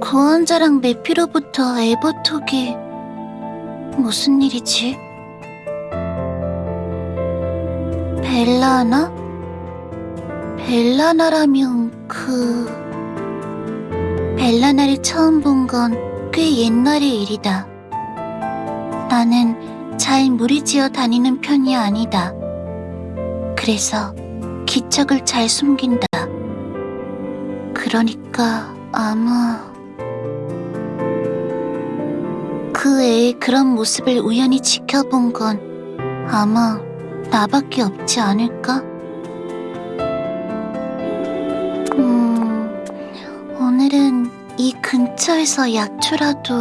구원자랑 메피로부터 에버톡이 무슨 일이지? 벨라나? 벨라나라면 그... 벨라나를 처음 본 건 꽤 옛날의 일이다. 나는 잘 무리지어 다니는 편이 아니다. 그래서 기척을 잘 숨긴다. 그러니까 아마 그 애의 그런 모습을 우연히 지켜본 건 아마 나밖에 없지 않을까? 음, 오늘은 이 근처에서 약초라도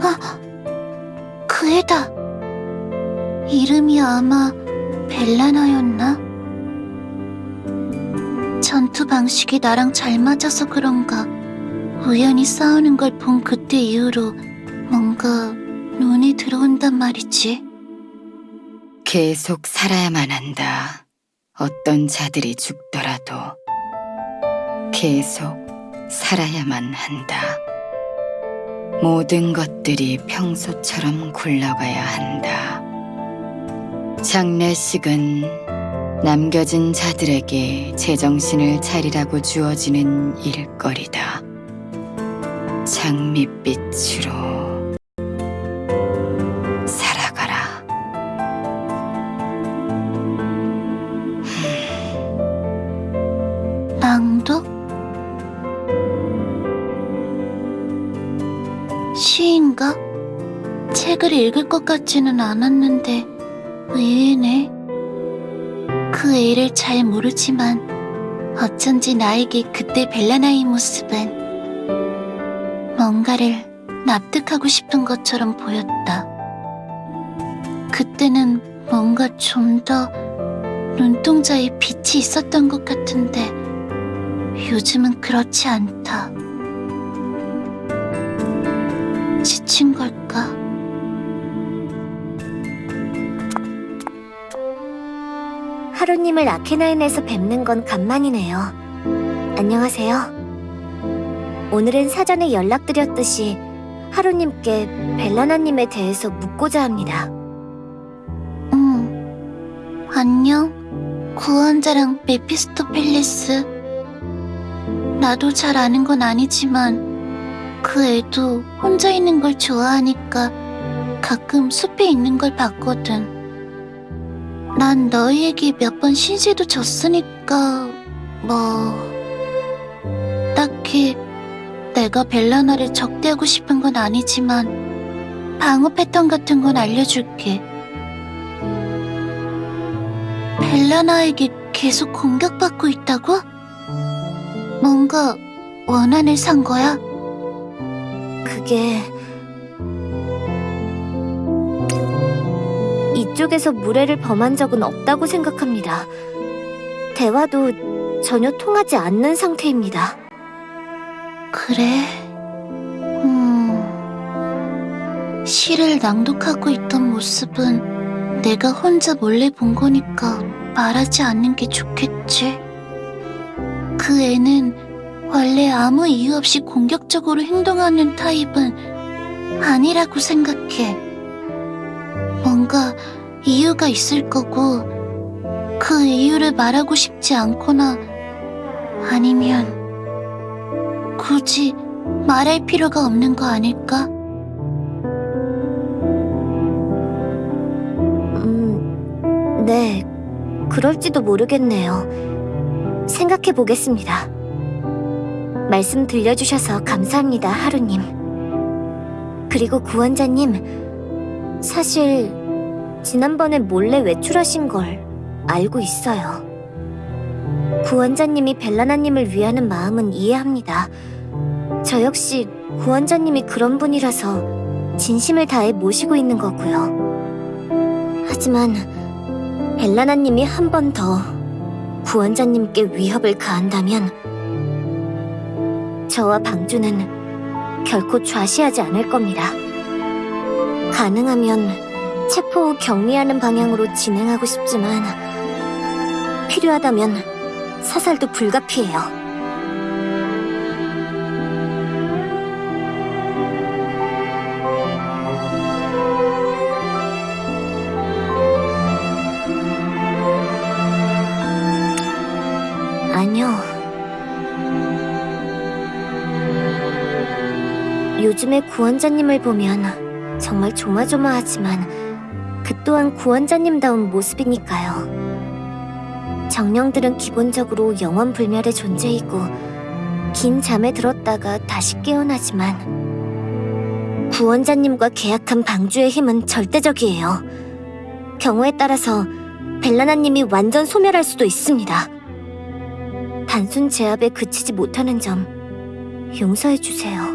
아, 그 애다. 이름이 아마 벨라나였나? 전투 방식이 나랑 잘 맞아서 그런가 우연히 싸우는 걸 본 그때 이후로 뭔가 눈이 들어온단 말이지. 계속 살아야만 한다. 어떤 자들이 죽더라도 계속 살아야만 한다. 모든 것들이 평소처럼 굴러가야 한다. 장례식은 남겨진 자들에게 제정신을 차리라고 주어지는 일거리다. 장밋빛으로 시인가? 책을 읽을 것 같지는 않았는데 의외네. 그 애를 잘 모르지만 어쩐지 나에게 그때 벨라나의 모습은 뭔가를 납득하고 싶은 것처럼 보였다. 그때는 뭔가 좀 더 눈동자에 빛이 있었던 것 같은데 요즘은 그렇지 않다. 지친 걸까? 하루님을 아케나인에서 뵙는 건 간만이네요. 안녕하세요. 오늘은 사전에 연락드렸듯이 하루님께 벨라나님에 대해서 묻고자 합니다. 응. 안녕. 구원자랑 메피스토펠레스. 나도 잘 아는 건 아니지만 그 애도 혼자 있는 걸 좋아하니까 가끔 숲에 있는 걸 봤거든. 난 너희에게 몇 번 신세도 졌으니까 뭐 딱히 내가 벨라나를 적대하고 싶은 건 아니지만 방어 패턴 같은 건 알려줄게. 벨라나에게 계속 공격받고 있다고? 뭔가 원한을 산 거야? 그게... 이쪽에서 무례를 범한 적은 없다고 생각합니다. 대화도 전혀 통하지 않는 상태입니다. 그래. 음. 시를 낭독하고 있던 모습은 내가 혼자 몰래 본 거니까 말하지 않는 게 좋겠지. 그 애는 원래 아무 이유 없이 공격적으로 행동하는 타입은 아니라고 생각해. 뭔가 이유가 있을 거고, 그 이유를 말하고 싶지 않거나, 아니면, 굳이 말할 필요가 없는 거 아닐까? 음, 네, 그럴지도 모르겠네요. 생각해 보겠습니다. 말씀 들려주셔서 감사합니다, 하루님. 그리고 구원자님, 사실 지난번에 몰래 외출하신 걸 알고 있어요. 구원자님이 벨라나님을 위하는 마음은 이해합니다. 저 역시 구원자님이 그런 분이라서 진심을 다해 모시고 있는 거고요. 하지만 벨라나님이 한 번 더 구원자님께 위협을 가한다면 저와 방주는 결코 좌시하지 않을 겁니다. 가능하면 체포 후 격리하는 방향으로 진행하고 싶지만 필요하다면 사살도 불가피해요. 요즘의 구원자님을 보면 정말 조마조마하지만 그 또한 구원자님다운 모습이니까요. 정령들은 기본적으로 영원 불멸의 존재이고 긴 잠에 들었다가 다시 깨어나지만 구원자님과 계약한 방주의 힘은 절대적이에요. 경우에 따라서 벨라나님이 완전 소멸할 수도 있습니다. 단순 제압에 그치지 못하는 점 용서해 주세요.